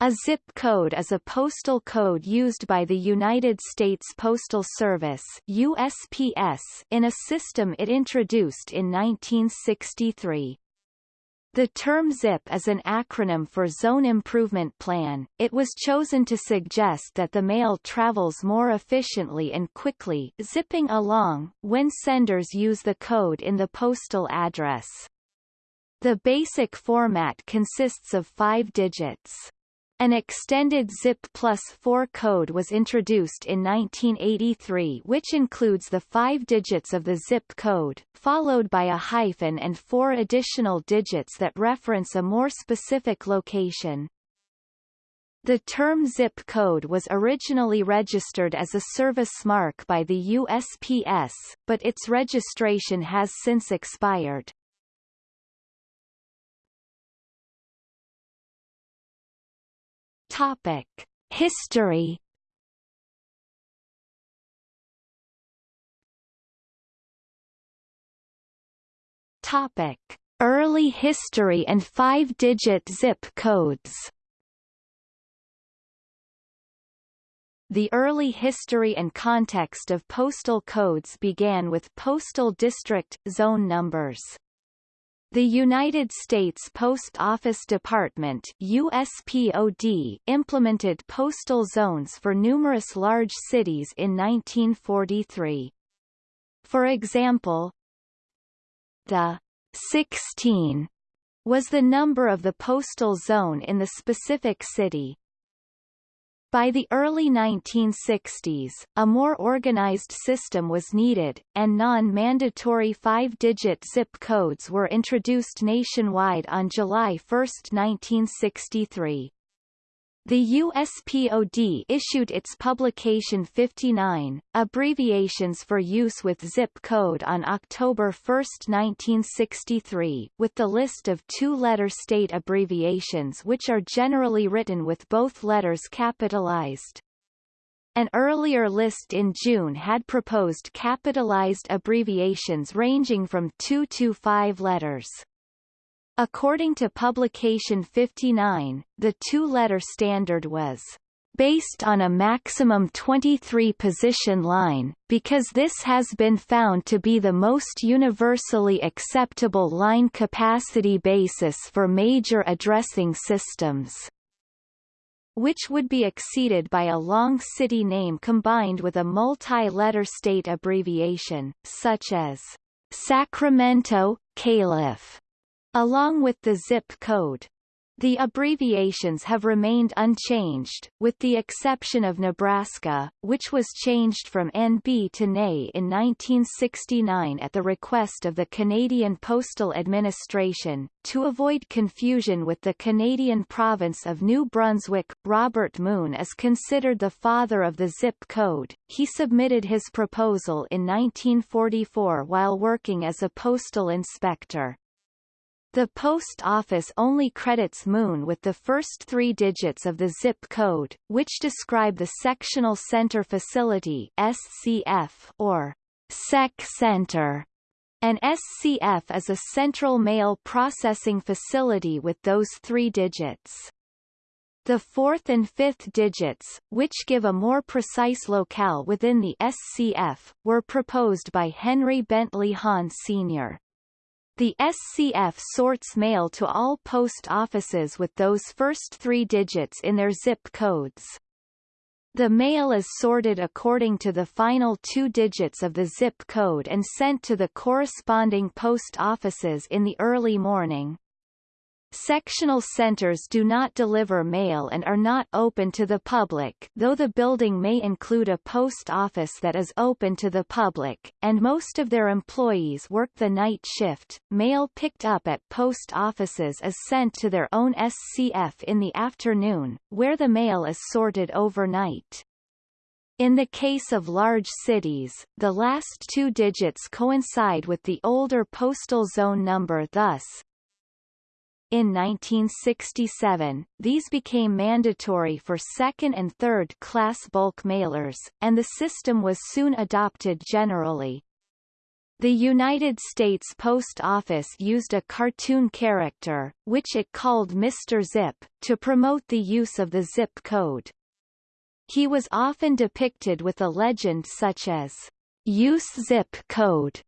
A zip code is a postal code used by the United States Postal Service USPS in a system it introduced in 1963. The term ZIP is an acronym for Zone Improvement Plan. It was chosen to suggest that the mail travels more efficiently and quickly zipping along when senders use the code in the postal address. The basic format consists of five digits. An extended ZIP plus 4 code was introduced in 1983 which includes the five digits of the ZIP code, followed by a hyphen and four additional digits that reference a more specific location. The term zip code was originally registered as a service mark by the USPS, but its registration has since expired. Topic: History. Topic: Early history and five-digit zip codes. The early history and context of postal codes began with postal district, zone numbers. The United States Post Office Department USPOD implemented postal zones for numerous large cities in 1943. For example, the 16 was the number of the postal zone in the specific city. By the early 1960s, a more organized system was needed, and non-mandatory five-digit zip codes were introduced nationwide on July 1, 1963. The USPOD issued its Publication 59, Abbreviations for Use with Zip Code on October 1, 1963, with the list of two-letter state abbreviations which are generally written with both letters capitalized. An earlier list in June had proposed capitalized abbreviations ranging from two to five letters. According to Publication 59, the two-letter standard was based on a maximum 23-position line, because this has been found to be the most universally acceptable line capacity basis for major addressing systems which would be exceeded by a long city name combined with a multi-letter state abbreviation, such as Sacramento, Calif, along with the zip code. The abbreviations have remained unchanged, with the exception of Nebraska, which was changed from NB to NE in 1969 at the request of the Canadian Postal Administration. To avoid confusion with the Canadian province of New Brunswick, Robert Moon is considered the father of the zip code. He submitted his proposal in 1944 while working as a postal inspector. The Post Office only credits Moon with the first three digits of the zip code, which describe the Sectional Center Facility SCF or SEC Center. An SCF is a central mail processing facility with those three digits. The fourth and fifth digits, which give a more precise locale within the SCF, were proposed by Henry Bentley Hahn Sr. The SCF sorts mail to all post offices with those first three digits in their zip codes. The mail is sorted according to the final two digits of the zip code and sent to the corresponding post offices in the early morning. Sectional centers do not deliver mail and are not open to the public though the building may include a post office that is open to the public, and most of their employees work the night shift. Mail picked up at post offices is sent to their own SCF in the afternoon, where the mail is sorted overnight. In the case of large cities, the last two digits coincide with the older postal zone number thus, in 1967, these became mandatory for second- and third-class bulk mailers, and the system was soon adopted generally. The United States Post Office used a cartoon character, which it called Mr. Zip, to promote the use of the zip code. He was often depicted with a legend such as, Use zip code,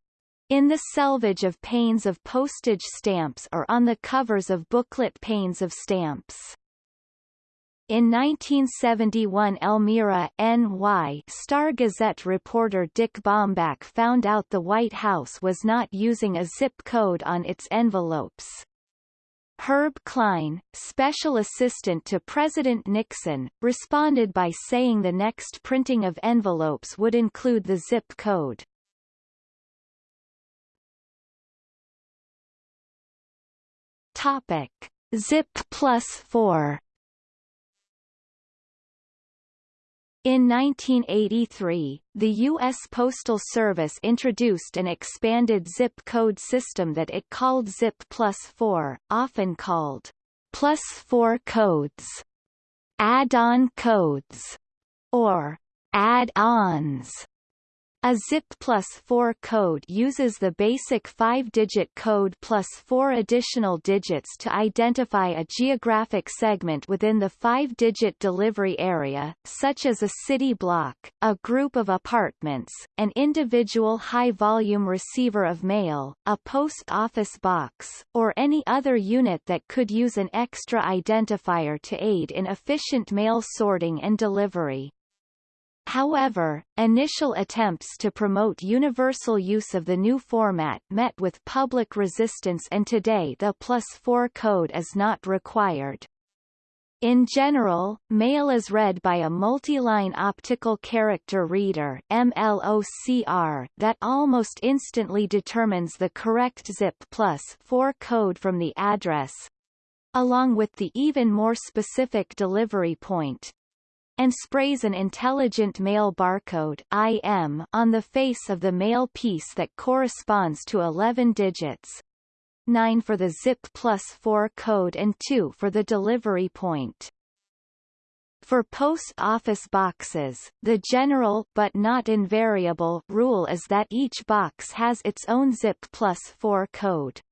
in the selvage of panes of postage stamps or on the covers of booklet panes of stamps. In 1971 Elmira, NY Star-Gazette reporter Dick Baumbach found out the White House was not using a zip code on its envelopes. Herb Klein, special assistant to President Nixon, responded by saying the next printing of envelopes would include the zip code. Topic. Zip plus 4 In 1983, the U.S. Postal Service introduced an expanded zip code system that it called Zip Plus 4, often called Plus 4 codes, add-on codes, or add-ons. A ZIP plus 4 code uses the basic 5-digit code plus 4 additional digits to identify a geographic segment within the 5-digit delivery area, such as a city block, a group of apartments, an individual high-volume receiver of mail, a post office box, or any other unit that could use an extra identifier to aid in efficient mail sorting and delivery. However, initial attempts to promote universal use of the new format met with public resistance and today the plus 4 code is not required. In general, mail is read by a multi-line optical character reader MLOCR that almost instantly determines the correct ZIP plus 4 code from the address, along with the even more specific delivery point, and sprays an intelligent mail barcode IM on the face of the mail piece that corresponds to 11 digits. 9 for the ZIP plus 4 code and 2 for the delivery point. For post office boxes, the general but not invariable rule is that each box has its own ZIP plus 4 code.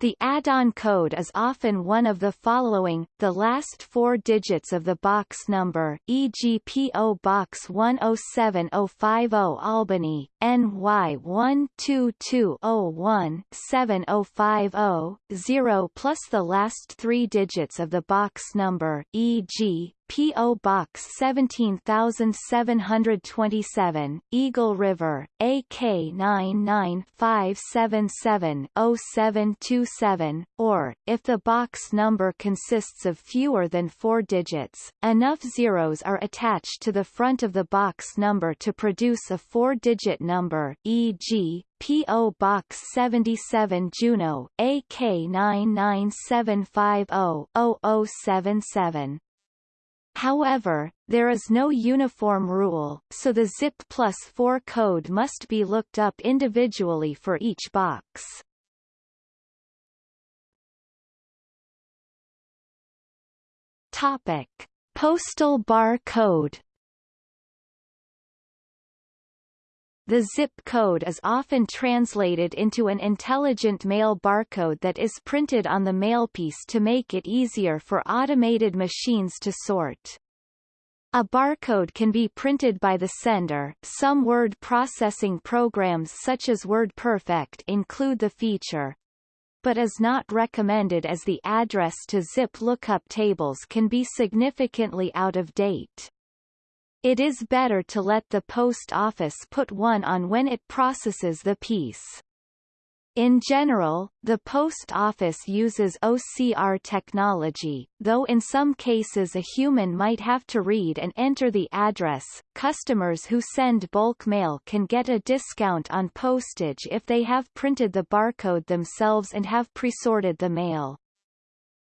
The add-on code is often one of the following, the last four digits of the box number, e.g. PO Box 107050 Albany, NY 12201 7050, 0 plus the last three digits of the box number, e.g. P.O. Box 17727, Eagle River, AK 995770727, or, if the box number consists of fewer than four digits, enough zeros are attached to the front of the box number to produce a four-digit number, e.g., P.O. Box 77 Juneau, AK 99750-0077. However, there is no uniform rule, so the ZIP plus 4 code must be looked up individually for each box. Topic. Postal bar code The zip code is often translated into an intelligent mail barcode that is printed on the mailpiece to make it easier for automated machines to sort. A barcode can be printed by the sender. Some word processing programs such as WordPerfect include the feature, but is not recommended as the address to zip lookup tables can be significantly out of date. It is better to let the post office put one on when it processes the piece. In general, the post office uses OCR technology, though in some cases a human might have to read and enter the address. Customers who send bulk mail can get a discount on postage if they have printed the barcode themselves and have presorted the mail.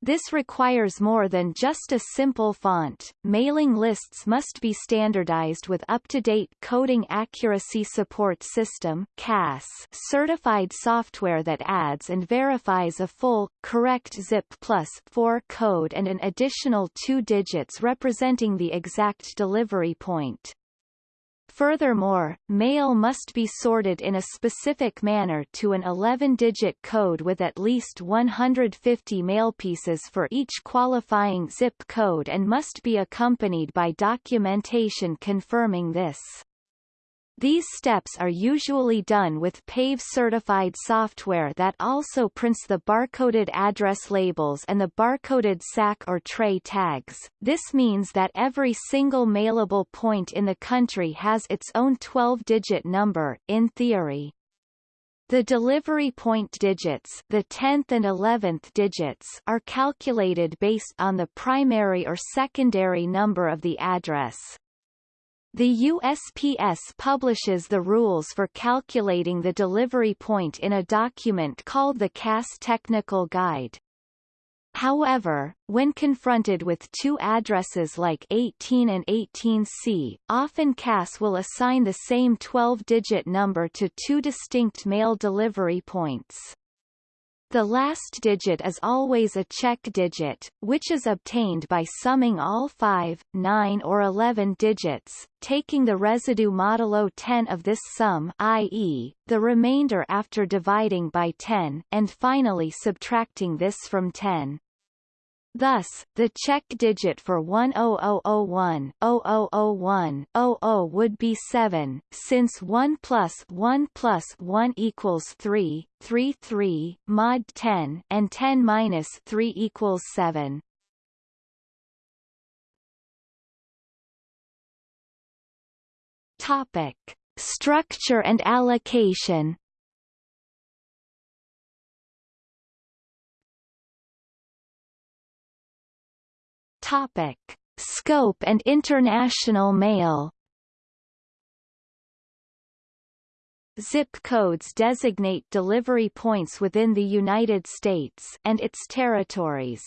This requires more than just a simple font. Mailing lists must be standardized with up-to-date coding accuracy support system CASS certified software that adds and verifies a full, correct ZIP plus 4 code and an additional two digits representing the exact delivery point. Furthermore, mail must be sorted in a specific manner to an 11-digit code with at least 150 mailpieces for each qualifying zip code and must be accompanied by documentation confirming this. These steps are usually done with PAVE-certified software that also prints the barcoded address labels and the barcoded sack or tray tags. This means that every single mailable point in the country has its own 12-digit number, in theory. The delivery point digits the 10th and 11th digits are calculated based on the primary or secondary number of the address. The USPS publishes the rules for calculating the delivery point in a document called the CASS Technical Guide. However, when confronted with two addresses like 18 and 18C, often CASS will assign the same 12-digit number to two distinct mail delivery points. The last digit is always a check digit, which is obtained by summing all 5, 9 or 11 digits, taking the residue modulo 10 of this sum i.e., the remainder after dividing by 10, and finally subtracting this from 10. Thus, the check digit for 10001 0001 00 would be 7, since 1 plus 1 plus 1 equals 3, 3 3, mod 10, and 10 minus 3 equals 7. Topic. Structure and allocation Topic: Scope and international mail. Zip codes designate delivery points within the United States and its territories.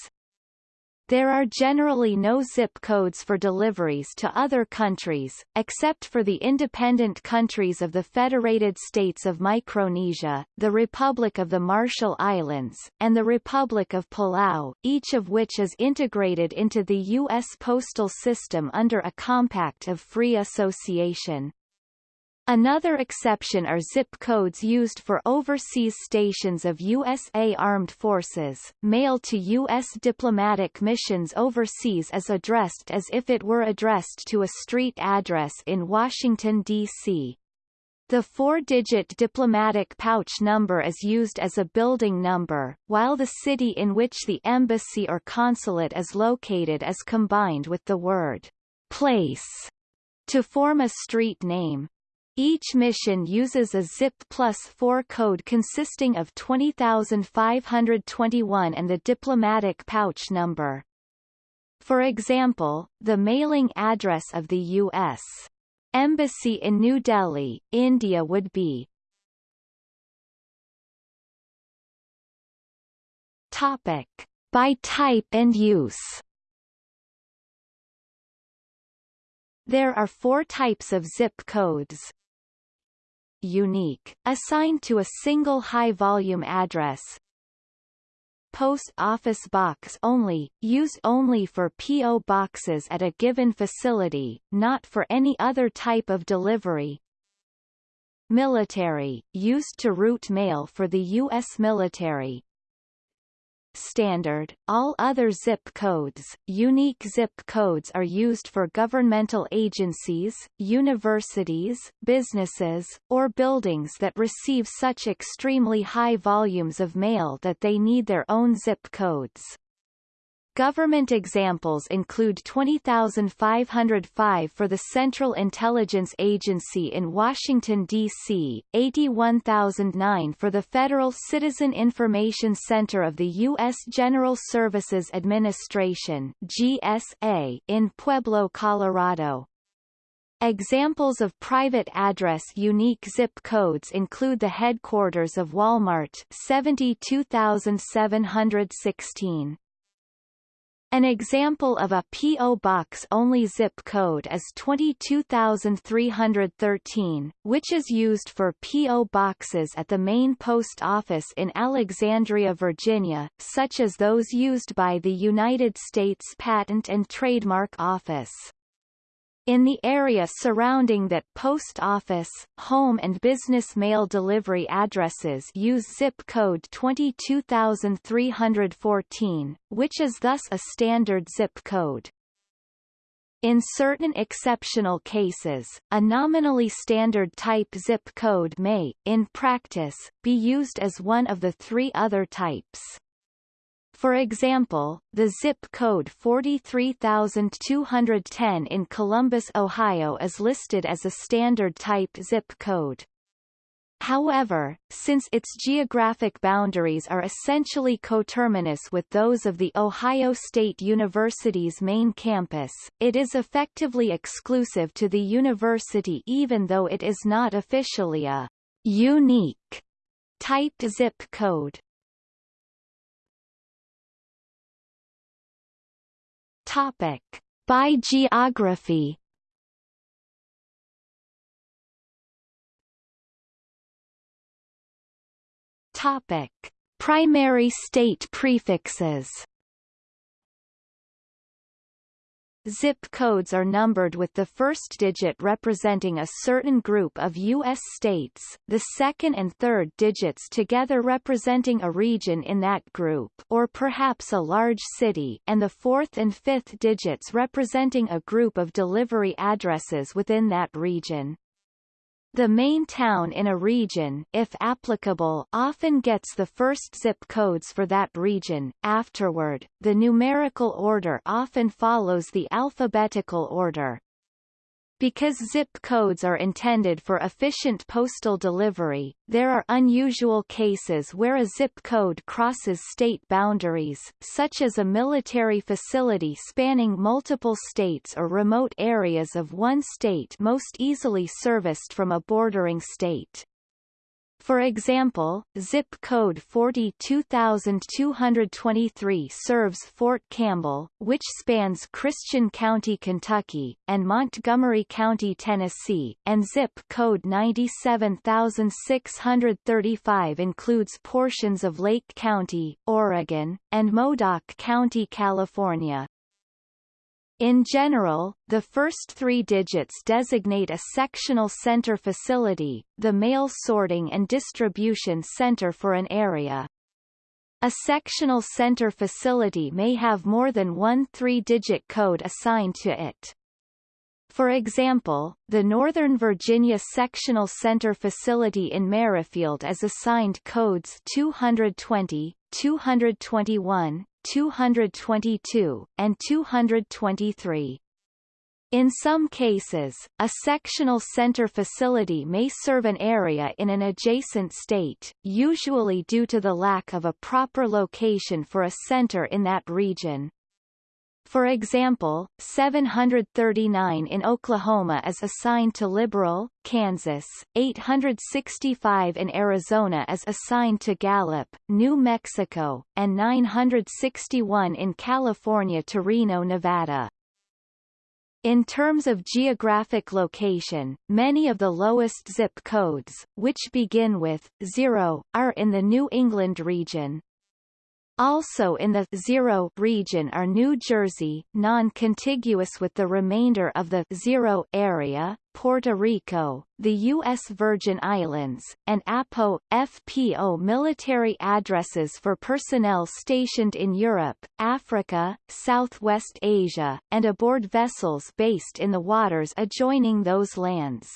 There are generally no zip codes for deliveries to other countries, except for the independent countries of the Federated States of Micronesia, the Republic of the Marshall Islands, and the Republic of Palau, each of which is integrated into the U.S. postal system under a compact of free association. Another exception are zip codes used for overseas stations of USA Armed Forces. Mail to U.S. diplomatic missions overseas is addressed as if it were addressed to a street address in Washington, D.C. The four-digit diplomatic pouch number is used as a building number, while the city in which the embassy or consulate is located is combined with the word place to form a street name. Each mission uses a ZIP plus 4 code consisting of 20521 and the diplomatic pouch number. For example, the mailing address of the U.S. Embassy in New Delhi, India would be Topic. By type and use There are four types of zip codes unique, assigned to a single high-volume address. Post Office Box only, used only for P.O. boxes at a given facility, not for any other type of delivery. Military, used to route mail for the U.S. military, standard, all other zip codes, unique zip codes are used for governmental agencies, universities, businesses, or buildings that receive such extremely high volumes of mail that they need their own zip codes. Government examples include 20505 for the Central Intelligence Agency in Washington, D.C., 81009 for the Federal Citizen Information Center of the U.S. General Services Administration GSA in Pueblo, Colorado. Examples of private address unique zip codes include the headquarters of Walmart 72716. An example of a P.O. Box-only zip code is 22313, which is used for P.O. boxes at the main post office in Alexandria, Virginia, such as those used by the United States Patent and Trademark Office. In the area surrounding that post office, home and business mail delivery addresses use zip code 22314, which is thus a standard zip code. In certain exceptional cases, a nominally standard type zip code may, in practice, be used as one of the three other types. For example, the zip code 43210 in Columbus, Ohio is listed as a standard type zip code. However, since its geographic boundaries are essentially coterminous with those of the Ohio State University's main campus, it is effectively exclusive to the university even though it is not officially a unique type zip code. Topic. By geography Topic: Primary state prefixes. Zip codes are numbered with the first digit representing a certain group of U.S. states, the second and third digits together representing a region in that group or perhaps a large city and the fourth and fifth digits representing a group of delivery addresses within that region. The main town in a region if applicable often gets the first zip codes for that region. Afterward, the numerical order often follows the alphabetical order. Because zip codes are intended for efficient postal delivery, there are unusual cases where a zip code crosses state boundaries, such as a military facility spanning multiple states or remote areas of one state most easily serviced from a bordering state. For example, zip code 42223 serves Fort Campbell, which spans Christian County, Kentucky, and Montgomery County, Tennessee, and zip code 97635 includes portions of Lake County, Oregon, and Modoc County, California. In general, the first three digits designate a sectional center facility, the mail sorting and distribution center for an area. A sectional center facility may have more than one three-digit code assigned to it. For example, the Northern Virginia Sectional Center facility in Merrifield is assigned codes 220, 221, 222, and 223. In some cases, a sectional center facility may serve an area in an adjacent state, usually due to the lack of a proper location for a center in that region. For example, 739 in Oklahoma is assigned to Liberal, Kansas, 865 in Arizona is assigned to Gallup, New Mexico, and 961 in California to Reno, Nevada. In terms of geographic location, many of the lowest zip codes, which begin with 0, are in the New England region, also in the zero region are New Jersey, non-contiguous with the remainder of the zero area, Puerto Rico, the U.S. Virgin Islands, and APO, FPO military addresses for personnel stationed in Europe, Africa, Southwest Asia, and aboard vessels based in the waters adjoining those lands.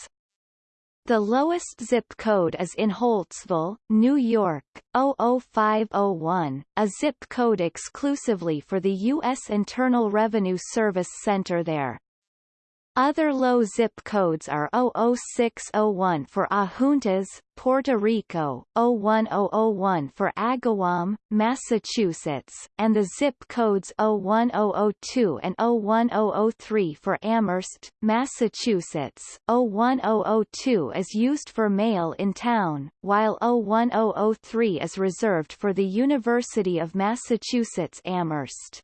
The lowest zip code is in Holtsville, New York, 00501, a zip code exclusively for the U.S. Internal Revenue Service Center there. Other low zip codes are 00601 for Adjuntas, Puerto Rico, 01001 for Agawam, Massachusetts, and the zip codes 01002 and 01003 for Amherst, Massachusetts. 01002 is used for mail in town, while 01003 is reserved for the University of Massachusetts Amherst.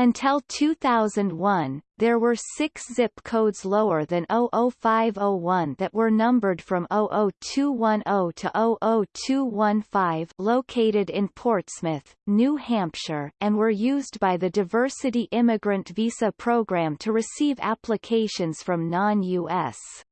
Until 2001, there were six zip codes lower than 00501 that were numbered from 00210 to 00215 located in Portsmouth, New Hampshire, and were used by the Diversity Immigrant Visa Program to receive applications from non-U.S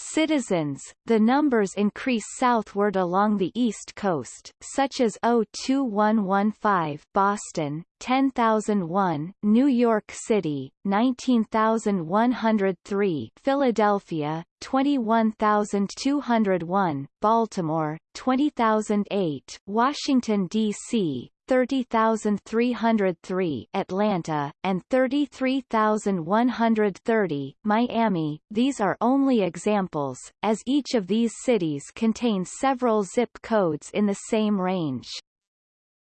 citizens, the numbers increase southward along the east coast, such as 02115 Boston, 10001 New York City, 19103 Philadelphia, 21201 Baltimore, 20008 Washington, D.C., 30,303 Atlanta, and 33,130 Miami. These are only examples, as each of these cities contains several zip codes in the same range.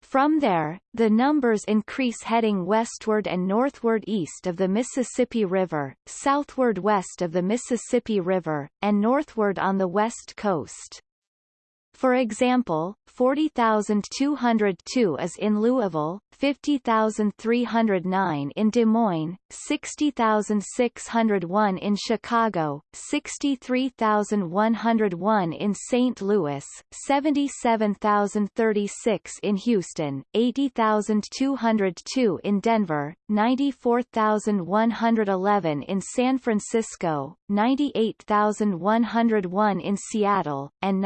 From there, the numbers increase heading westward and northward east of the Mississippi River, southward west of the Mississippi River, and northward on the west coast. For example, 40,202 is in Louisville, 50,309 in Des Moines, 60,601 in Chicago, 63,101 in St. Louis, 77,036 in Houston, 80,202 in Denver, 94,111 in San Francisco, 98,101 in Seattle, and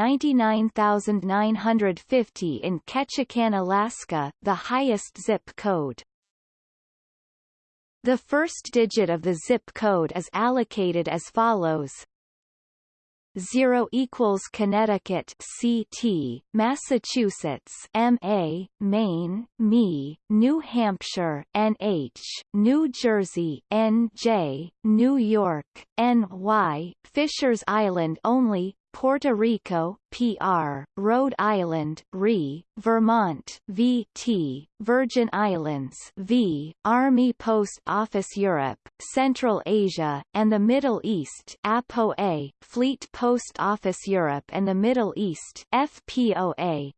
99,950 in Ketchikan, Alaska, the highest zip code. The first digit of the zip code is allocated as follows 0 equals Connecticut CT, Massachusetts MA, Maine, ME, New Hampshire NH, New Jersey NJ, New York NY, Fishers Island only, Puerto Rico, PR, Rhode Island, RE, Vermont, VT, Virgin Islands, V, Army Post Office Europe, Central Asia, and the Middle East, APOA, Fleet Post Office Europe and the Middle East, FPOA,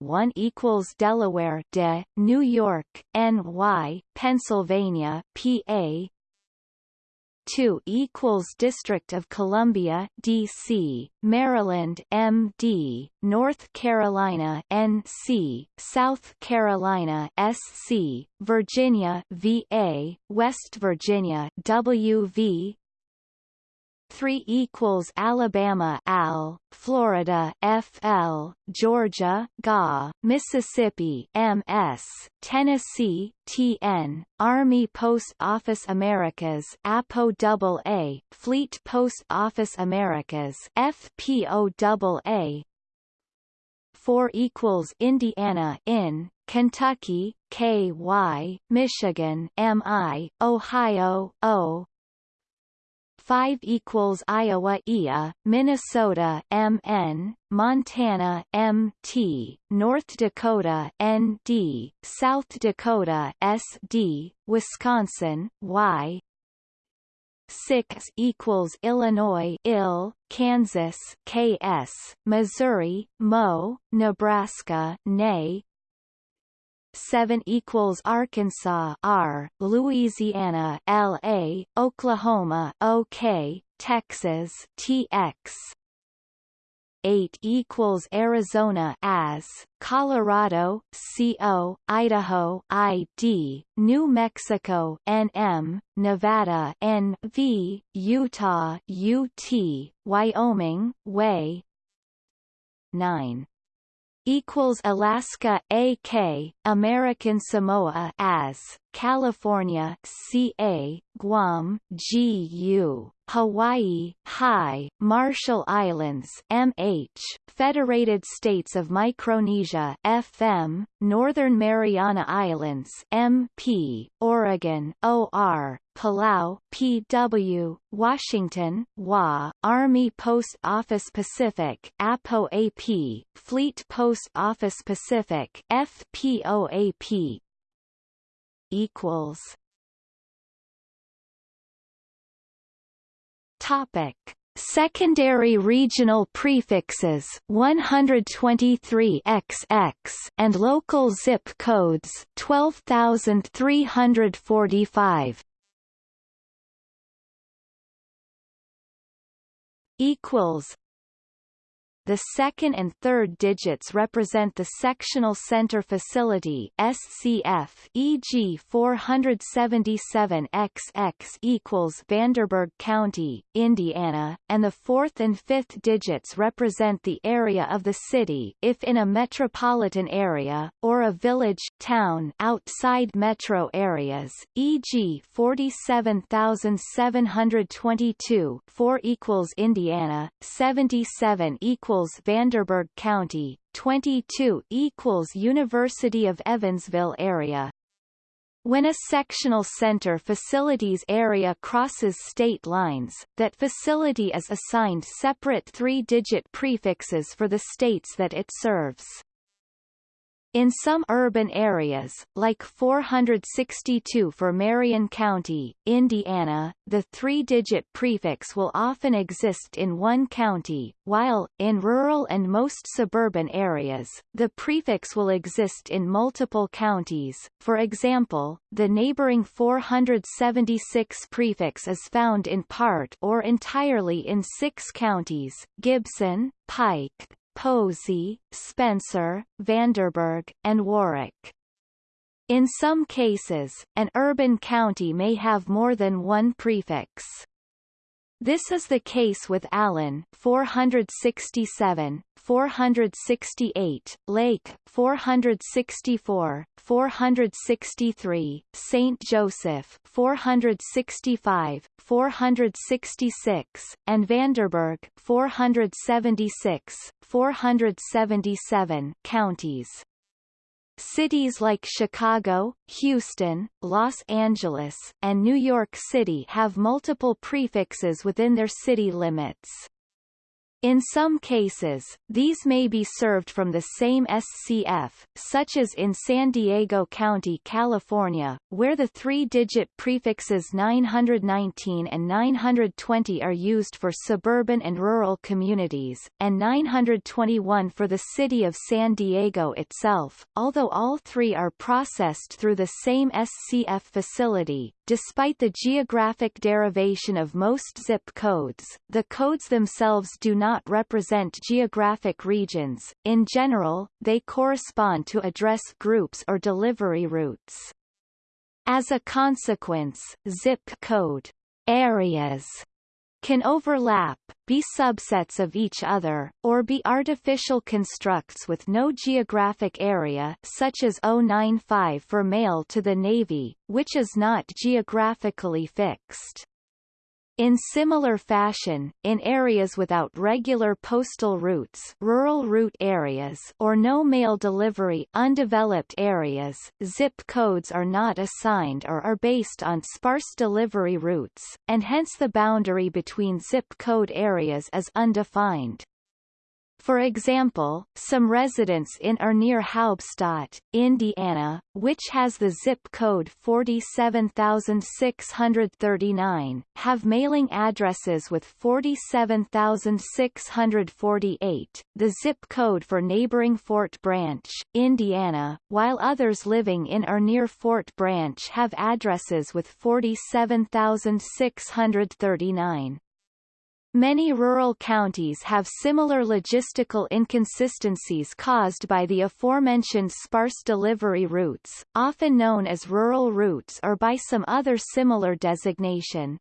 1 equals Delaware de, New York, NY, Pennsylvania, PA 2 equals District of Columbia, D.C., Maryland, M.D., North Carolina, N.C., South Carolina, S.C., Virginia, V.A., West Virginia, W.V., 3 equals Alabama Al, Florida FL, Georgia GA, Mississippi MS, Tennessee TN, Army Post Office Americas APO AA, Fleet Post Office Americas FPO AA 4 equals Indiana in Kentucky, KY, Michigan MI, Ohio O, 5 equals Iowa IA, Minnesota MN, Montana MT, North Dakota ND, South Dakota SD, Wisconsin Y. 6 equals Illinois IL, Kansas KS, Missouri MO, Nebraska NE, 7 equals Arkansas R, Louisiana LA, Oklahoma OK, Texas TX 8 equals Arizona as Colorado CO Idaho ID New Mexico NM Nevada NV Utah UT Wyoming way. 9 equals Alaska AK, American Samoa as California CA, Guam GU, Hawaii High, Marshall Islands MH, Federated States of Micronesia FM, Northern Mariana Islands MP, Oregon OR, Palau PW, Washington WA, Army Post Office Pacific APO AP, Fleet Post Office Pacific FPOAP equals Topic. Secondary regional prefixes 123 XX and local zip codes 12345 equals the second and third digits represent the sectional center facility SCF e.g. 477XX equals Vanderburgh County, Indiana, and the fourth and fifth digits represent the area of the city if in a metropolitan area, or a village town outside metro areas, e.g. 47722 4 equals Indiana, 77 equals equals Vanderburgh County, 22 equals University of Evansville area. When a sectional center facilities area crosses state lines, that facility is assigned separate three-digit prefixes for the states that it serves. In some urban areas, like 462 for Marion County, Indiana, the three-digit prefix will often exist in one county, while, in rural and most suburban areas, the prefix will exist in multiple counties. For example, the neighboring 476 prefix is found in part or entirely in six counties, Gibson, Pike, Posey, Spencer, Vanderburgh, and Warwick. In some cases, an urban county may have more than one prefix. This is the case with Allen 467, 468, Lake 464, 463, St. Joseph 465, 466, and Vanderburgh 476, 477 counties. Cities like Chicago, Houston, Los Angeles, and New York City have multiple prefixes within their city limits. In some cases, these may be served from the same SCF, such as in San Diego County, California, where the three-digit prefixes 919 and 920 are used for suburban and rural communities, and 921 for the city of San Diego itself, although all three are processed through the same SCF facility. Despite the geographic derivation of most zip codes, the codes themselves do not represent geographic regions, in general, they correspond to address groups or delivery routes. As a consequence, zip code areas can overlap, be subsets of each other, or be artificial constructs with no geographic area such as 095 for mail to the Navy, which is not geographically fixed. In similar fashion, in areas without regular postal routes rural route areas or no mail delivery undeveloped areas, zip codes are not assigned or are based on sparse delivery routes, and hence the boundary between zip code areas is undefined. For example, some residents in or near Haubstadt, Indiana, which has the zip code 47639, have mailing addresses with 47648, the zip code for neighboring Fort Branch, Indiana, while others living in or near Fort Branch have addresses with 47639. Many rural counties have similar logistical inconsistencies caused by the aforementioned sparse delivery routes, often known as rural routes or by some other similar designation.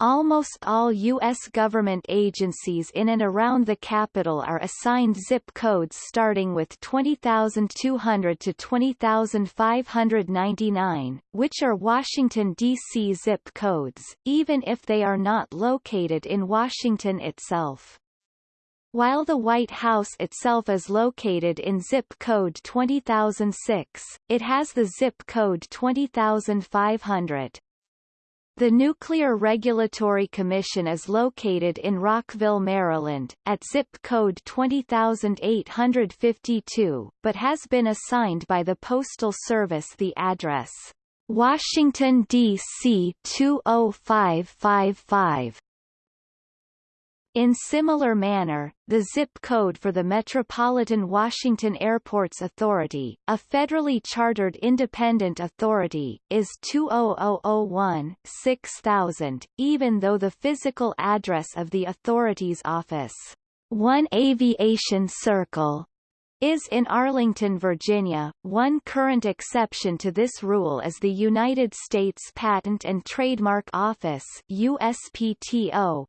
Almost all U.S. government agencies in and around the capital are assigned zip codes starting with 20,200 to 20,599, which are Washington, D.C. zip codes, even if they are not located in Washington itself. While the White House itself is located in zip code 20006, it has the zip code 20500. The Nuclear Regulatory Commission is located in Rockville, Maryland, at zip code 20852, but has been assigned by the Postal Service the address Washington, D.C. 20555. In similar manner, the zip code for the Metropolitan Washington Airports Authority, a federally chartered independent authority, is 20001-6000, even though the physical address of the authority's office, 1 Aviation Circle, is in Arlington, Virginia. One current exception to this rule is the United States Patent and Trademark Office USPTO,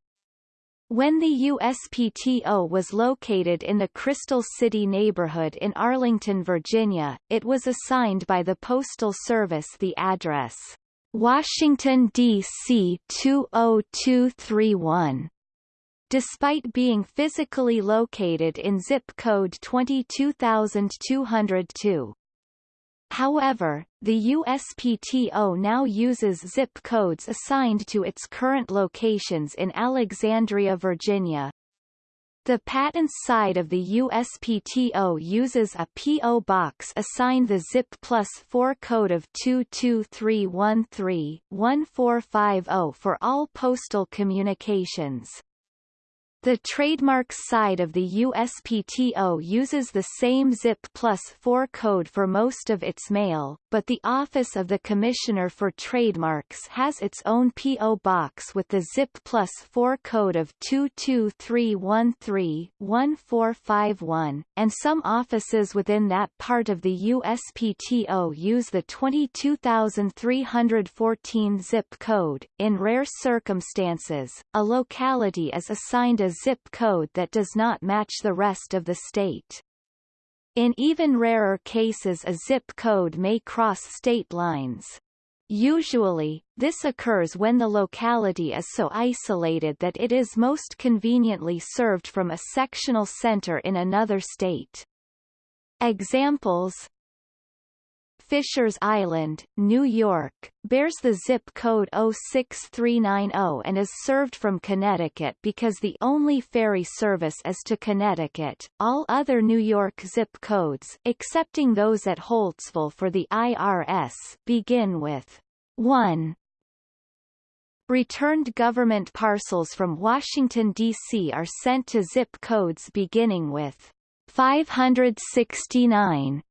when the USPTO was located in the Crystal City neighborhood in Arlington, Virginia, it was assigned by the Postal Service the address Washington, D.C. 20231. Despite being physically located in zip code 22202. However, the USPTO now uses zip codes assigned to its current locations in Alexandria, Virginia. The patents side of the USPTO uses a P.O. box assigned the ZIP plus 4 code of 22313-1450 for all postal communications. The trademarks side of the USPTO uses the same ZIP plus 4 code for most of its mail, but the Office of the Commissioner for Trademarks has its own P.O. box with the ZIP plus 4 code of 22313-1451, and some offices within that part of the USPTO use the 22314 ZIP code. In rare circumstances, a locality is assigned a zip code that does not match the rest of the state. In even rarer cases a zip code may cross state lines. Usually, this occurs when the locality is so isolated that it is most conveniently served from a sectional center in another state. Examples Fishers Island, New York, bears the zip code 06390 and is served from Connecticut because the only ferry service is to Connecticut. All other New York zip codes, excepting those at Holtsville for the IRS, begin with 1. Returned government parcels from Washington, D.C. are sent to zip codes beginning with 569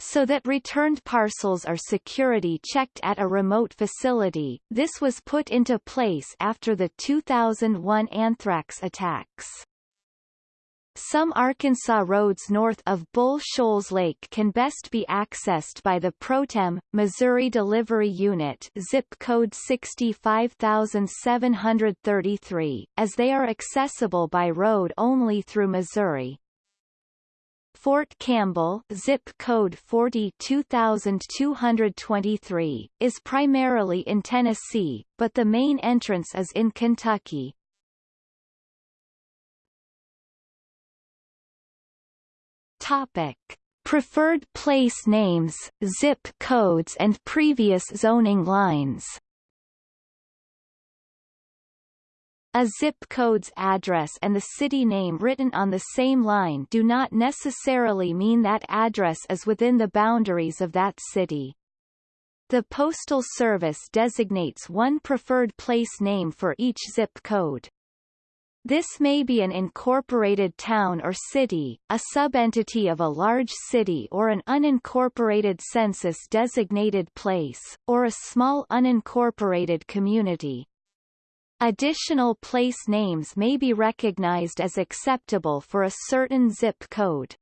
so that returned parcels are security checked at a remote facility. This was put into place after the 2001 anthrax attacks. Some Arkansas roads north of Bull Shoals Lake can best be accessed by the ProTem, Missouri Delivery Unit zip code 65733, as they are accessible by road only through Missouri. Fort Campbell zip code 42223 is primarily in Tennessee, but the main entrance is in Kentucky. Topic: Preferred place names, zip codes and previous zoning lines. A zip code's address and the city name written on the same line do not necessarily mean that address is within the boundaries of that city. The Postal Service designates one preferred place name for each zip code. This may be an incorporated town or city, a subentity of a large city or an unincorporated census-designated place, or a small unincorporated community. Additional place names may be recognized as acceptable for a certain zip code.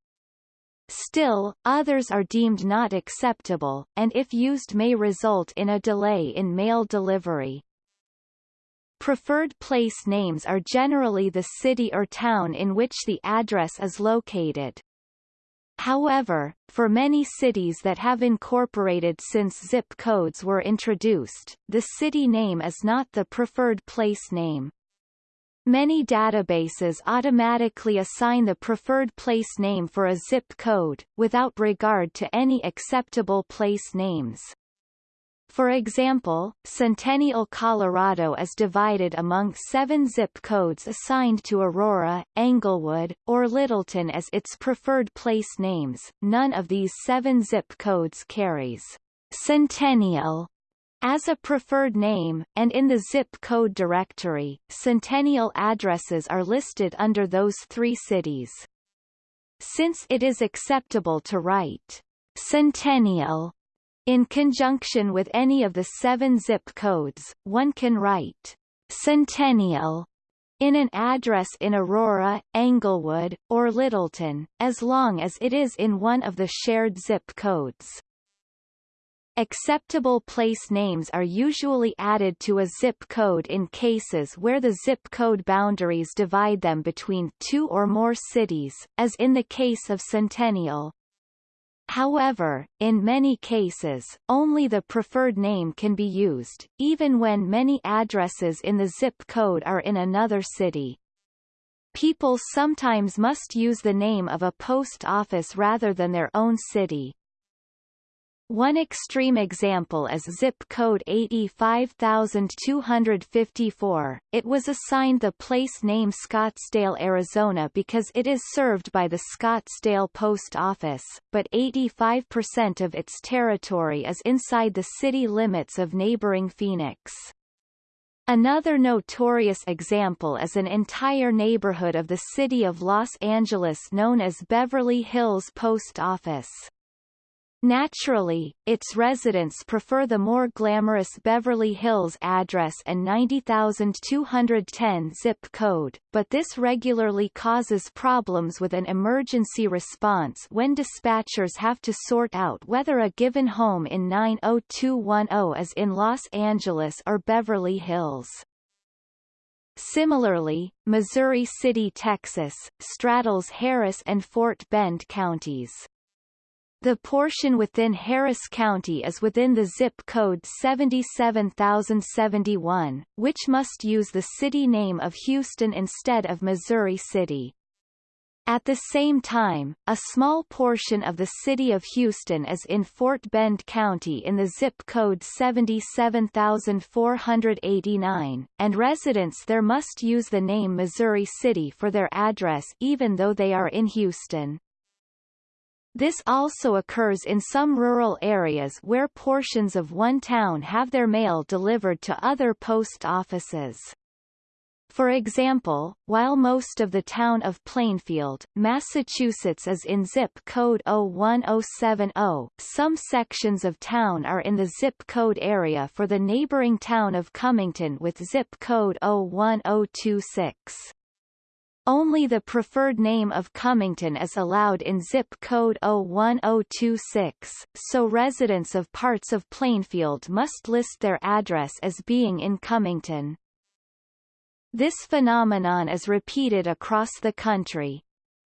Still, others are deemed not acceptable, and if used may result in a delay in mail delivery. Preferred place names are generally the city or town in which the address is located. However, for many cities that have incorporated since zip codes were introduced, the city name is not the preferred place name. Many databases automatically assign the preferred place name for a zip code, without regard to any acceptable place names. For example, Centennial, Colorado is divided among seven zip codes assigned to Aurora, Englewood, or Littleton as its preferred place names. None of these seven zip codes carries Centennial As a preferred name, and in the zip code directory, centennial addresses are listed under those three cities. Since it is acceptable to write centennial in conjunction with any of the seven zip codes, one can write centennial in an address in Aurora, Englewood, or Littleton, as long as it is in one of the shared zip codes. Acceptable place names are usually added to a zip code in cases where the zip code boundaries divide them between two or more cities, as in the case of Centennial. However, in many cases, only the preferred name can be used, even when many addresses in the zip code are in another city. People sometimes must use the name of a post office rather than their own city. One extreme example is zip code 85254. It was assigned the place name Scottsdale, Arizona because it is served by the Scottsdale Post Office, but 85% of its territory is inside the city limits of neighboring Phoenix. Another notorious example is an entire neighborhood of the city of Los Angeles known as Beverly Hills Post Office. Naturally, its residents prefer the more glamorous Beverly Hills address and 90210 zip code, but this regularly causes problems with an emergency response when dispatchers have to sort out whether a given home in 90210 is in Los Angeles or Beverly Hills. Similarly, Missouri City, Texas, straddles Harris and Fort Bend counties. The portion within Harris County is within the zip code 77071, which must use the city name of Houston instead of Missouri City. At the same time, a small portion of the city of Houston is in Fort Bend County in the zip code 77489, and residents there must use the name Missouri City for their address even though they are in Houston. This also occurs in some rural areas where portions of one town have their mail delivered to other post offices. For example, while most of the town of Plainfield, Massachusetts is in zip code 01070, some sections of town are in the zip code area for the neighboring town of Cummington with zip code 01026. Only the preferred name of Cummington is allowed in zip code 01026, so residents of parts of Plainfield must list their address as being in Cummington. This phenomenon is repeated across the country.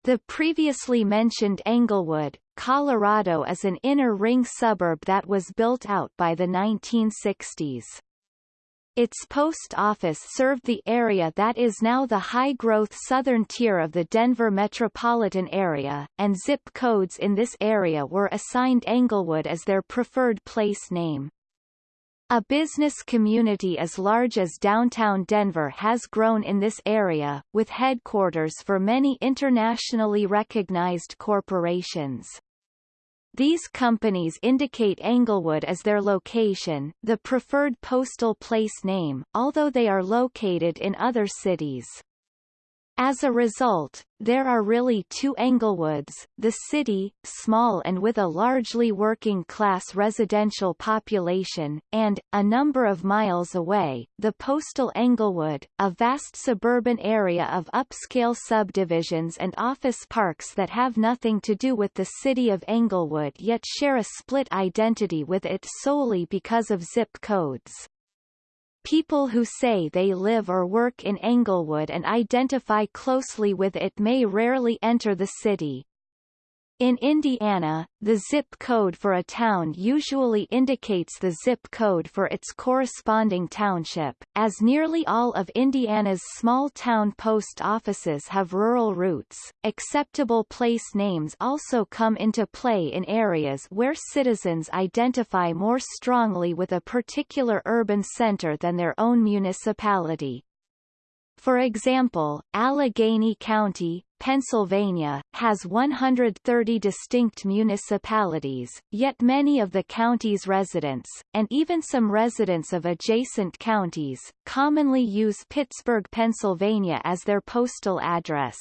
The previously mentioned Englewood, Colorado is an inner ring suburb that was built out by the 1960s. Its post office served the area that is now the high-growth southern tier of the Denver metropolitan area, and zip codes in this area were assigned Englewood as their preferred place name. A business community as large as downtown Denver has grown in this area, with headquarters for many internationally recognized corporations. These companies indicate Englewood as their location, the preferred postal place name, although they are located in other cities. As a result, there are really two Englewoods, the city, small and with a largely working-class residential population, and, a number of miles away, the postal Englewood, a vast suburban area of upscale subdivisions and office parks that have nothing to do with the city of Englewood yet share a split identity with it solely because of zip codes. People who say they live or work in Englewood and identify closely with it may rarely enter the city. In Indiana, the zip code for a town usually indicates the zip code for its corresponding township, as nearly all of Indiana's small-town post offices have rural roots. Acceptable place names also come into play in areas where citizens identify more strongly with a particular urban center than their own municipality. For example, Allegheny County, Pennsylvania, has 130 distinct municipalities, yet many of the county's residents, and even some residents of adjacent counties, commonly use Pittsburgh, Pennsylvania as their postal address.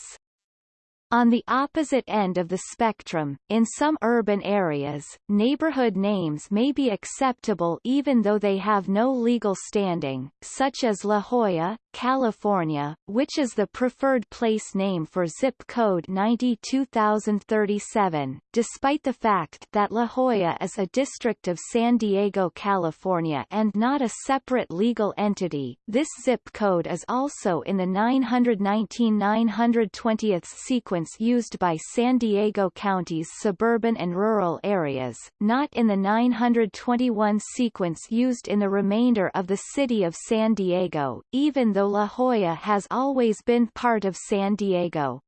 On the opposite end of the spectrum, in some urban areas, neighborhood names may be acceptable even though they have no legal standing, such as La Jolla, California, which is the preferred place name for zip code 92037, despite the fact that La Jolla is a district of San Diego, California and not a separate legal entity. This zip code is also in the 919-920th sequence used by San Diego County's suburban and rural areas, not in the 921 sequence used in the remainder of the city of San Diego, even though La Jolla has always been part of San Diego.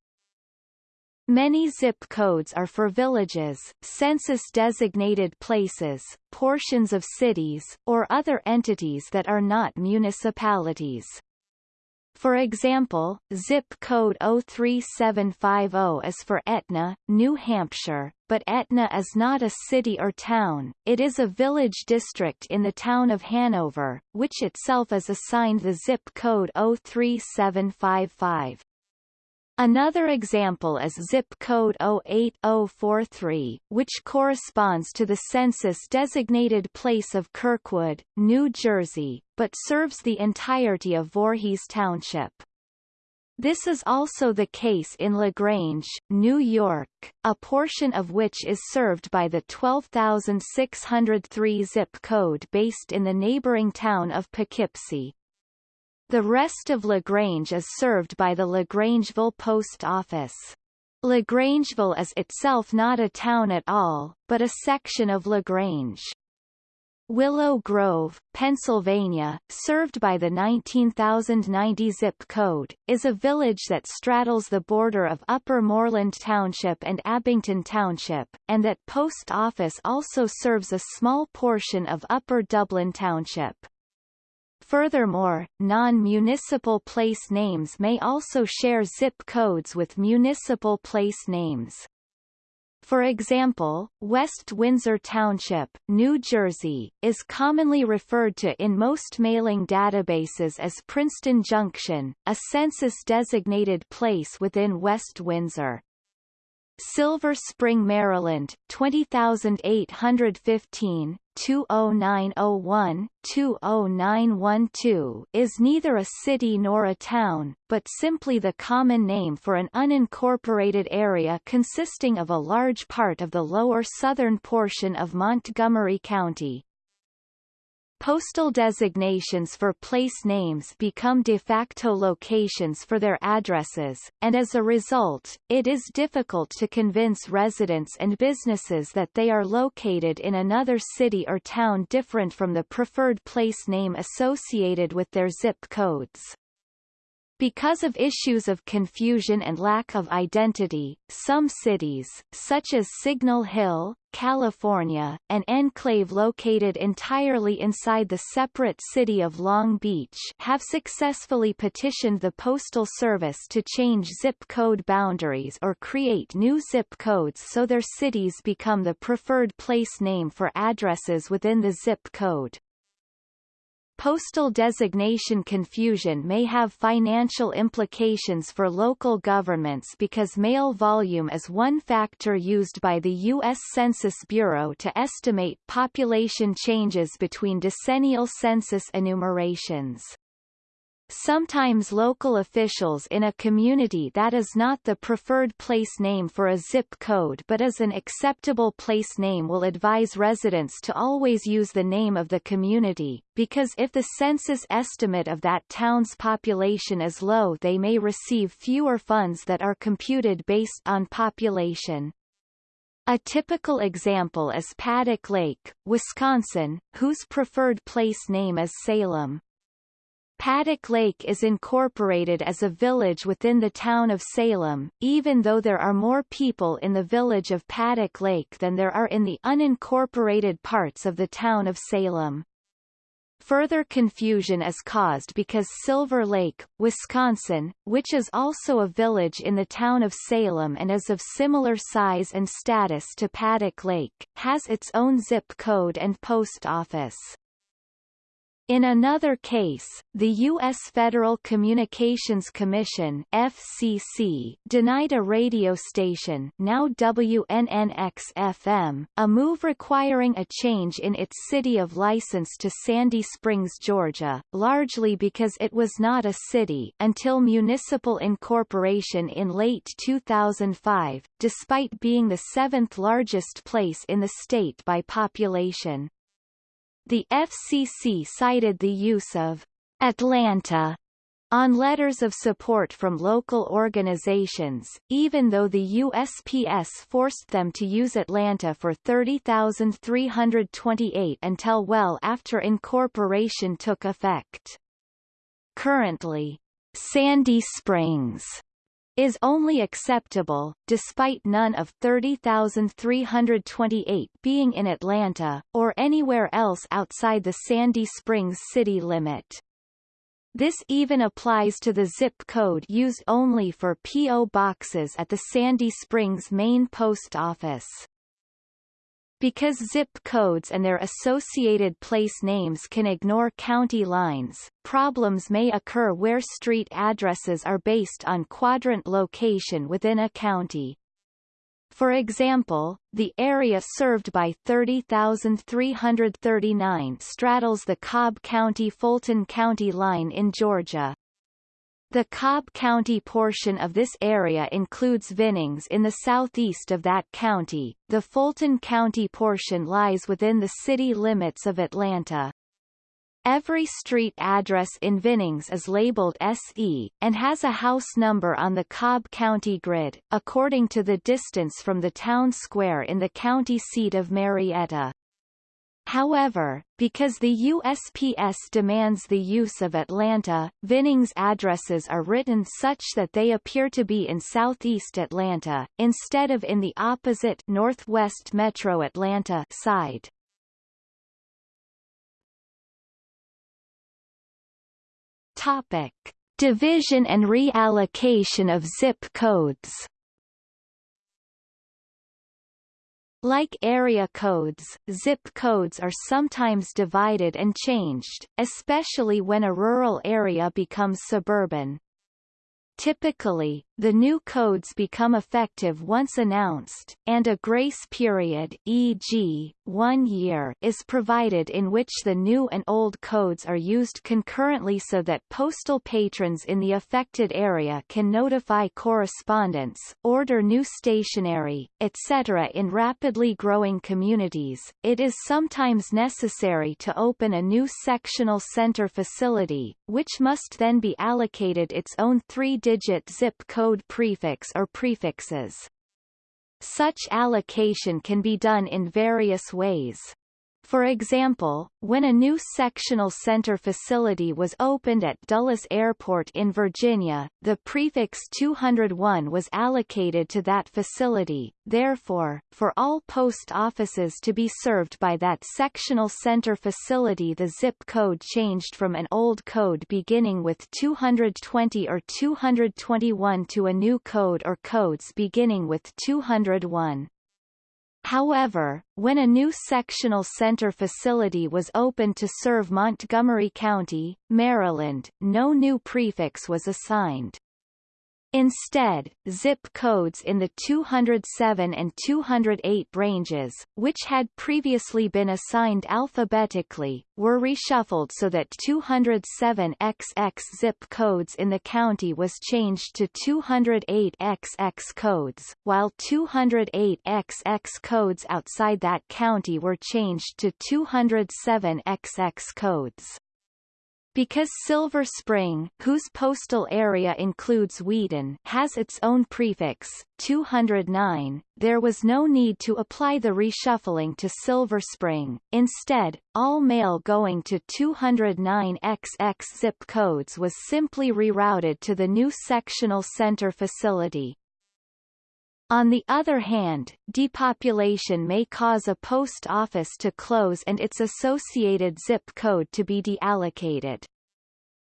Many zip codes are for villages, census-designated places, portions of cities, or other entities that are not municipalities. For example, zip code 03750 is for Etna, New Hampshire, but Etna is not a city or town, it is a village district in the town of Hanover, which itself is assigned the zip code 03755. Another example is zip code 08043, which corresponds to the census-designated place of Kirkwood, New Jersey, but serves the entirety of Voorhees Township. This is also the case in LaGrange, New York, a portion of which is served by the 12603 zip code based in the neighboring town of Poughkeepsie. The rest of LaGrange is served by the LaGrangeville Post Office. LaGrangeville is itself not a town at all, but a section of LaGrange. Willow Grove, Pennsylvania, served by the 19090 zip code, is a village that straddles the border of Upper Moreland Township and Abington Township, and that post office also serves a small portion of Upper Dublin Township. Furthermore, non-municipal place names may also share zip codes with municipal place names. For example, West Windsor Township, New Jersey, is commonly referred to in most mailing databases as Princeton Junction, a census-designated place within West Windsor. Silver Spring, Maryland, 20815, 20901, 20912 is neither a city nor a town, but simply the common name for an unincorporated area consisting of a large part of the lower southern portion of Montgomery County. Postal designations for place names become de facto locations for their addresses, and as a result, it is difficult to convince residents and businesses that they are located in another city or town different from the preferred place name associated with their zip codes. Because of issues of confusion and lack of identity, some cities, such as Signal Hill, California, an enclave located entirely inside the separate city of Long Beach have successfully petitioned the Postal Service to change zip code boundaries or create new zip codes so their cities become the preferred place name for addresses within the zip code. Postal designation confusion may have financial implications for local governments because mail volume is one factor used by the U.S. Census Bureau to estimate population changes between decennial census enumerations. Sometimes local officials in a community that is not the preferred place name for a zip code but is an acceptable place name will advise residents to always use the name of the community, because if the census estimate of that town's population is low they may receive fewer funds that are computed based on population. A typical example is Paddock Lake, Wisconsin, whose preferred place name is Salem. Paddock Lake is incorporated as a village within the town of Salem, even though there are more people in the village of Paddock Lake than there are in the unincorporated parts of the town of Salem. Further confusion is caused because Silver Lake, Wisconsin, which is also a village in the town of Salem and is of similar size and status to Paddock Lake, has its own zip code and post office. In another case, the U.S. Federal Communications Commission FCC denied a radio station now WNNX-FM, a move requiring a change in its city of license to Sandy Springs, Georgia, largely because it was not a city until municipal incorporation in late 2005, despite being the seventh largest place in the state by population. The FCC cited the use of Atlanta on letters of support from local organizations, even though the USPS forced them to use Atlanta for 30,328 until well after incorporation took effect. Currently, Sandy Springs is only acceptable, despite none of 30,328 being in Atlanta, or anywhere else outside the Sandy Springs city limit. This even applies to the zip code used only for P.O. boxes at the Sandy Springs main post office. Because zip codes and their associated place names can ignore county lines, problems may occur where street addresses are based on quadrant location within a county. For example, the area served by 30,339 straddles the Cobb County-Fulton County line in Georgia. The Cobb County portion of this area includes Vinings in the southeast of that county. The Fulton County portion lies within the city limits of Atlanta. Every street address in Vinings is labeled SE, and has a house number on the Cobb County grid, according to the distance from the town square in the county seat of Marietta. However, because the USPS demands the use of Atlanta, Vinings addresses are written such that they appear to be in southeast Atlanta, instead of in the opposite northwest metro Atlanta side. Topic. Division and reallocation of zip codes Like area codes, zip codes are sometimes divided and changed, especially when a rural area becomes suburban. Typically, the new codes become effective once announced, and a grace period e.g., one year is provided in which the new and old codes are used concurrently so that postal patrons in the affected area can notify correspondence, order new stationery, etc. In rapidly growing communities, it is sometimes necessary to open a new sectional center facility, which must then be allocated its own three-digit zip code prefix or prefixes. Such allocation can be done in various ways. For example, when a new sectional center facility was opened at Dulles Airport in Virginia, the prefix 201 was allocated to that facility, therefore, for all post offices to be served by that sectional center facility the zip code changed from an old code beginning with 220 or 221 to a new code or codes beginning with 201. However, when a new sectional center facility was opened to serve Montgomery County, Maryland, no new prefix was assigned. Instead, zip codes in the 207 and 208 ranges, which had previously been assigned alphabetically, were reshuffled so that 207XX zip codes in the county was changed to 208XX codes, while 208XX codes outside that county were changed to 207XX codes. Because Silver Spring, whose postal area includes Wheaton, has its own prefix, 209, there was no need to apply the reshuffling to Silver Spring. Instead, all mail going to 209XX zip codes was simply rerouted to the new sectional center facility. On the other hand, depopulation may cause a post office to close and its associated zip code to be deallocated.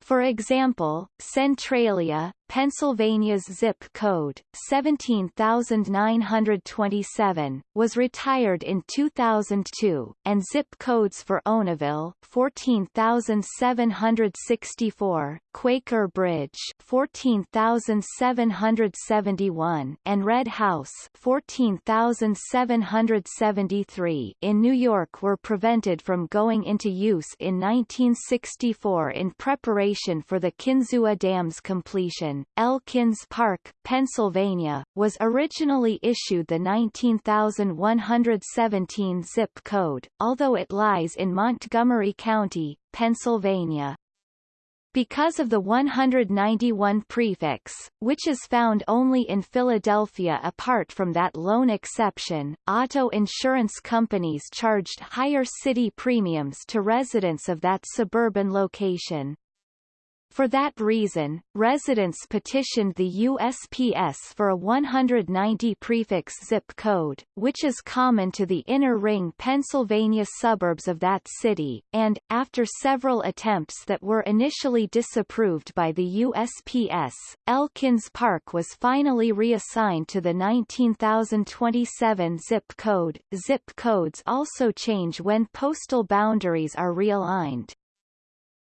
For example, Centralia, Pennsylvania's zip code, 17927, was retired in 2002, and zip codes for Onoville, 14764, Quaker Bridge, 14771, and Red House, 14773, in New York were prevented from going into use in 1964 in preparation for the Kinzua Dam's completion. Elkins Park, Pennsylvania, was originally issued the 19117 zip code, although it lies in Montgomery County, Pennsylvania. Because of the 191 prefix, which is found only in Philadelphia apart from that lone exception, auto insurance companies charged higher city premiums to residents of that suburban location. For that reason, residents petitioned the USPS for a 190 prefix zip code, which is common to the inner ring Pennsylvania suburbs of that city, and, after several attempts that were initially disapproved by the USPS, Elkins Park was finally reassigned to the 19027 zip code. Zip codes also change when postal boundaries are realigned.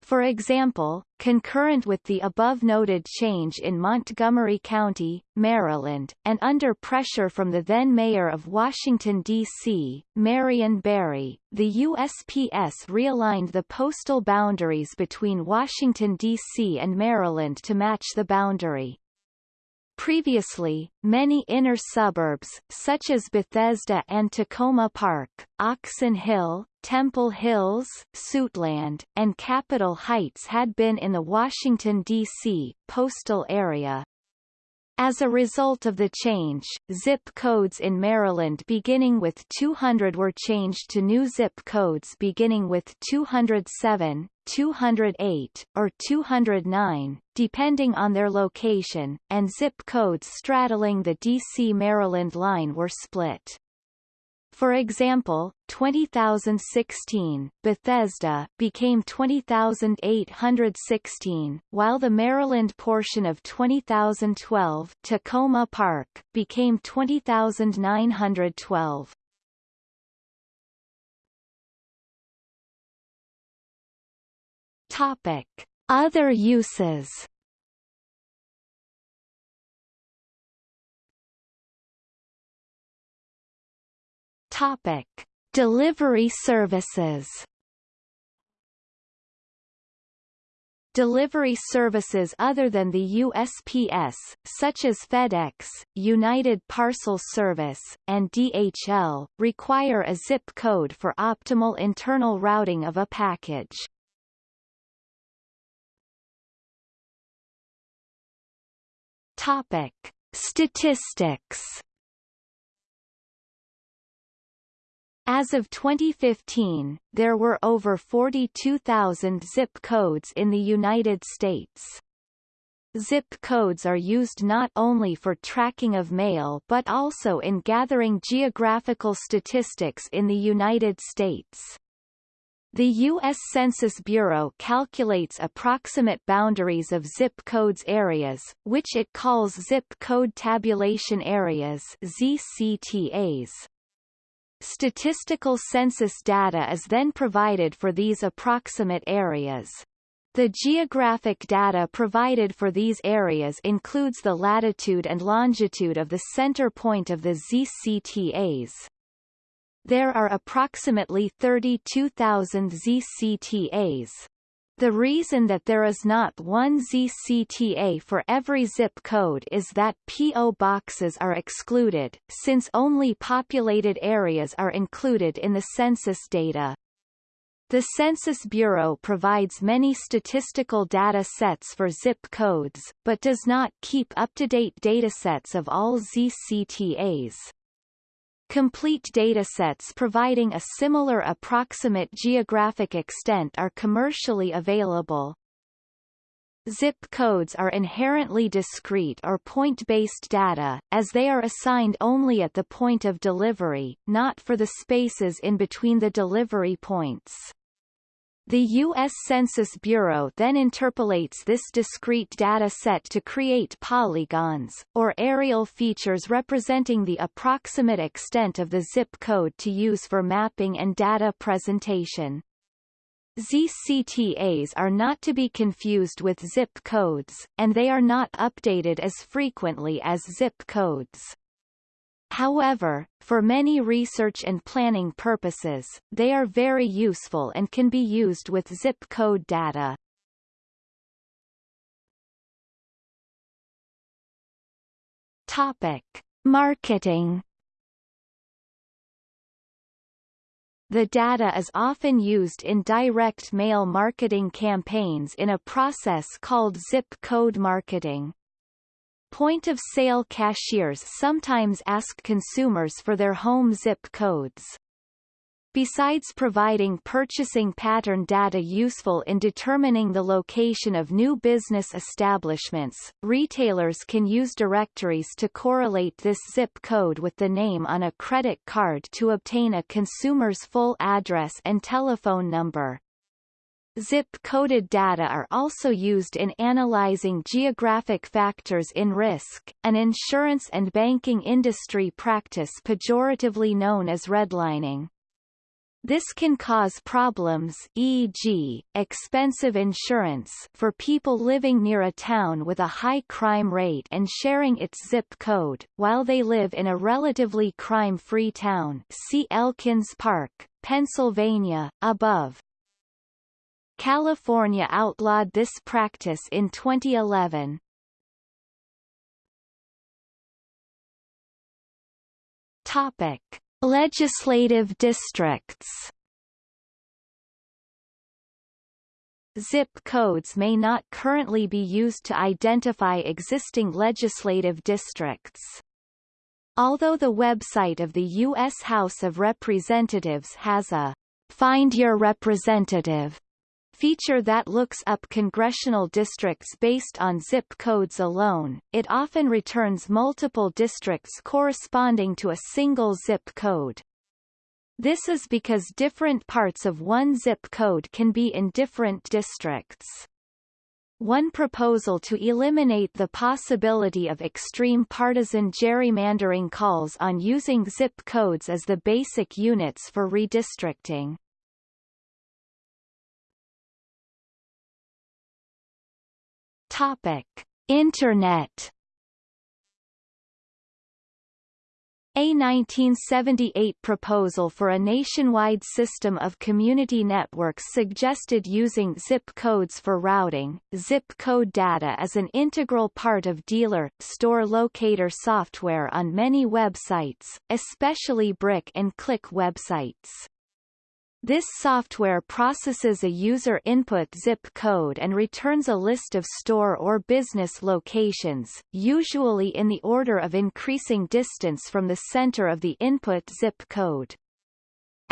For example, concurrent with the above-noted change in Montgomery County, Maryland, and under pressure from the then mayor of Washington, D.C., Marion Barry, the USPS realigned the postal boundaries between Washington, D.C. and Maryland to match the boundary. Previously, many inner suburbs, such as Bethesda and Takoma Park, Oxon Hill, Temple Hills, Suitland, and Capitol Heights had been in the Washington, D.C., postal area. As a result of the change, zip codes in Maryland beginning with 200 were changed to new zip codes beginning with 207, 208, or 209, depending on their location, and zip codes straddling the D.C.-Maryland line were split. For example, 20016 Bethesda became 20816, while the Maryland portion of 20012 Takoma Park became 20912. Topic: Other uses Topic: Delivery services. Delivery services other than the USPS, such as FedEx, United Parcel Service, and DHL, require a zip code for optimal internal routing of a package. Topic: Statistics As of 2015, there were over 42,000 zip codes in the United States. Zip codes are used not only for tracking of mail but also in gathering geographical statistics in the United States. The U.S. Census Bureau calculates approximate boundaries of zip codes areas, which it calls zip code tabulation areas ZCTAs. Statistical census data is then provided for these approximate areas. The geographic data provided for these areas includes the latitude and longitude of the center point of the ZCTAs. There are approximately 32,000 ZCTAs. The reason that there is not one ZCTA for every zip code is that PO boxes are excluded, since only populated areas are included in the census data. The Census Bureau provides many statistical data sets for zip codes, but does not keep up-to-date datasets of all ZCTAs. Complete datasets providing a similar approximate geographic extent are commercially available. Zip codes are inherently discrete or point-based data, as they are assigned only at the point of delivery, not for the spaces in between the delivery points. The U.S. Census Bureau then interpolates this discrete data set to create polygons, or aerial features representing the approximate extent of the zip code to use for mapping and data presentation. ZCTAs are not to be confused with zip codes, and they are not updated as frequently as zip codes. However, for many research and planning purposes, they are very useful and can be used with zip code data. Topic: Marketing The data is often used in direct mail marketing campaigns in a process called zip code marketing. Point-of-sale cashiers sometimes ask consumers for their home zip codes. Besides providing purchasing pattern data useful in determining the location of new business establishments, retailers can use directories to correlate this zip code with the name on a credit card to obtain a consumer's full address and telephone number. Zip-coded data are also used in analyzing geographic factors in risk, an insurance and banking industry practice pejoratively known as redlining. This can cause problems e.g., expensive insurance for people living near a town with a high crime rate and sharing its zip code, while they live in a relatively crime-free town see Elkins Park, Pennsylvania, above. California outlawed this practice in 2011. Topic. Legislative districts Zip codes may not currently be used to identify existing legislative districts. Although the website of the U.S. House of Representatives has a Find Your Representative feature that looks up congressional districts based on zip codes alone, it often returns multiple districts corresponding to a single zip code. This is because different parts of one zip code can be in different districts. One proposal to eliminate the possibility of extreme partisan gerrymandering calls on using zip codes as the basic units for redistricting. Topic: Internet A 1978 proposal for a nationwide system of community networks suggested using zip codes for routing. Zip code data is an integral part of dealer store locator software on many websites, especially brick and click websites. This software processes a user input zip code and returns a list of store or business locations, usually in the order of increasing distance from the center of the input zip code.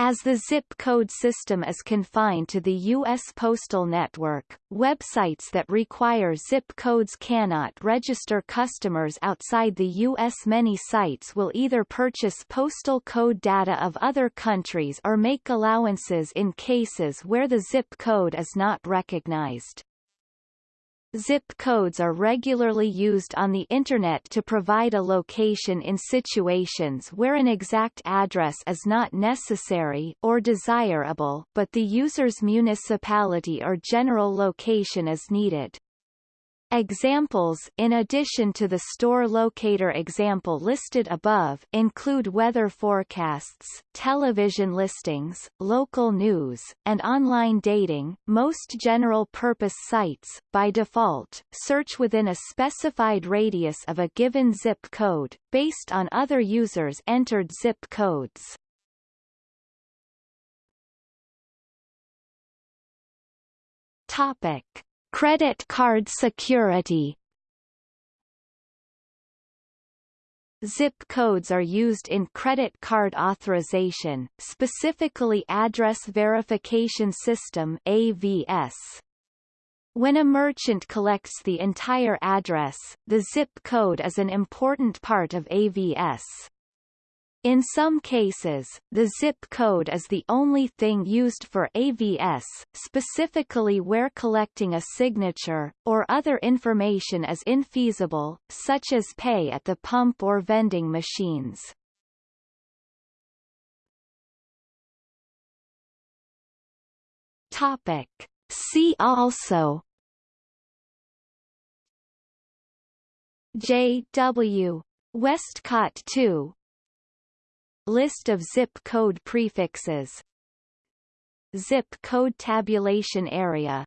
As the zip code system is confined to the U.S. postal network, websites that require zip codes cannot register customers outside the U.S. Many sites will either purchase postal code data of other countries or make allowances in cases where the zip code is not recognized. Zip codes are regularly used on the Internet to provide a location in situations where an exact address is not necessary or desirable but the user's municipality or general location is needed. Examples in addition to the store locator example listed above include weather forecasts, television listings, local news, and online dating. Most general-purpose sites, by default, search within a specified radius of a given zip code, based on other users' entered zip codes. Topic. Credit card security Zip codes are used in credit card authorization, specifically Address Verification System AVS. When a merchant collects the entire address, the zip code is an important part of AVS. In some cases, the zip code is the only thing used for AVS, specifically where collecting a signature, or other information is infeasible, such as pay at the pump or vending machines. Topic. See also J. W. Westcott 2 List of zip code prefixes. Zip code tabulation area